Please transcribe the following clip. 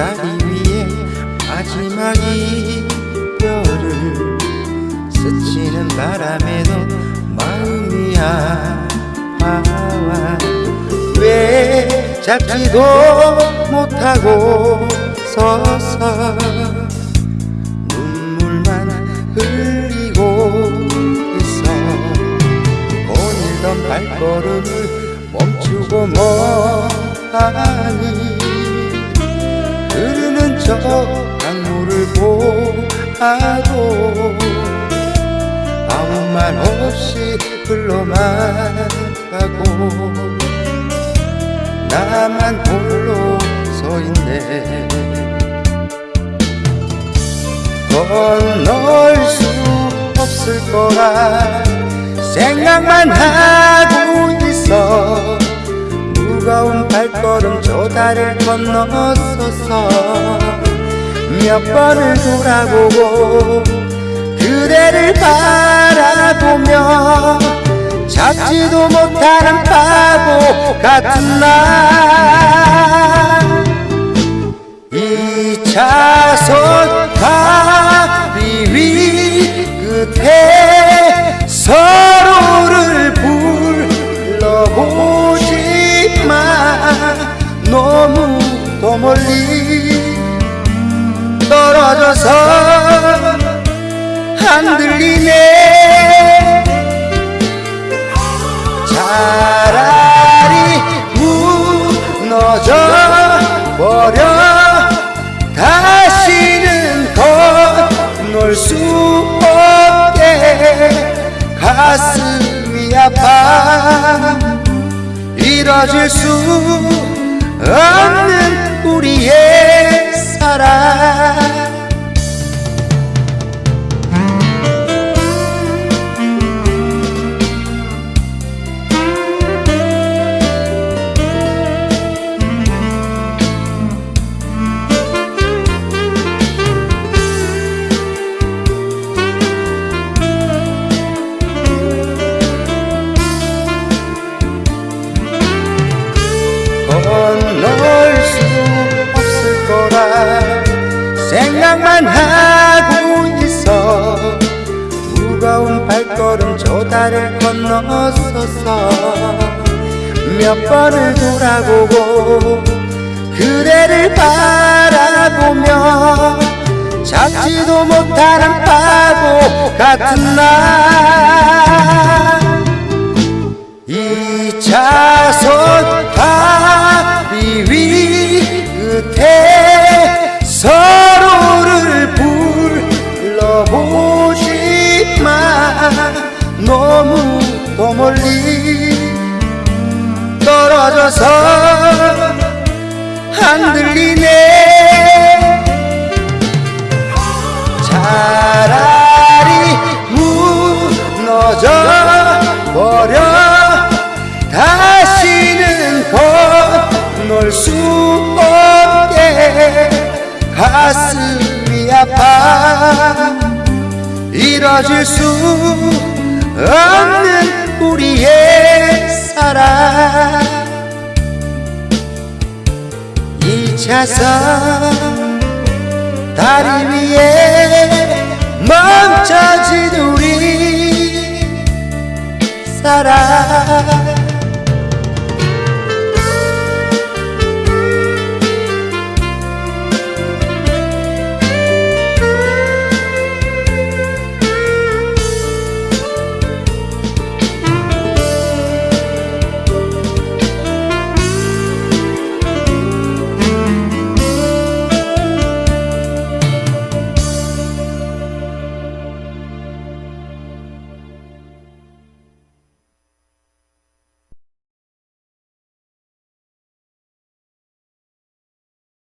다리 위에 마지막 이별을 스치는 바람에도 마음이 아파와 왜 잡지도 못하고 서서 눈물만 흘리고 있어. 오늘던 발걸음을 멈추고 흐르는 저 강물을 보아도 아무 말 없이 흘러만 가고 나만 홀로 서 있네. 건널 수 없을 거라 생각만 하고 있어. 무거운 발걸음 저 달을 건너서서 몇 번을 돌아보고 그대를 바라보며 잡지도 못하는 바보 같은 날. 2차선 떨어져서 안 들리네 차라리 무너져 버려. 다시는 건널 수 없게. 가슴이 아파. 이뤄질 수 생각만 하고 있어. 무거운 발걸음 저 달을 건너서서 몇 번을 돌아보고 그대를 바라보며 잡지도 못하는 바보 같은 날 떨어져서 안 들리네. 차라리 무너져 버려. 다시는 건널 수 없게. 가슴이 아파. 이뤄질 수 없는 우리의 사랑 2차선 다리 위에 멈춰진 우리 사랑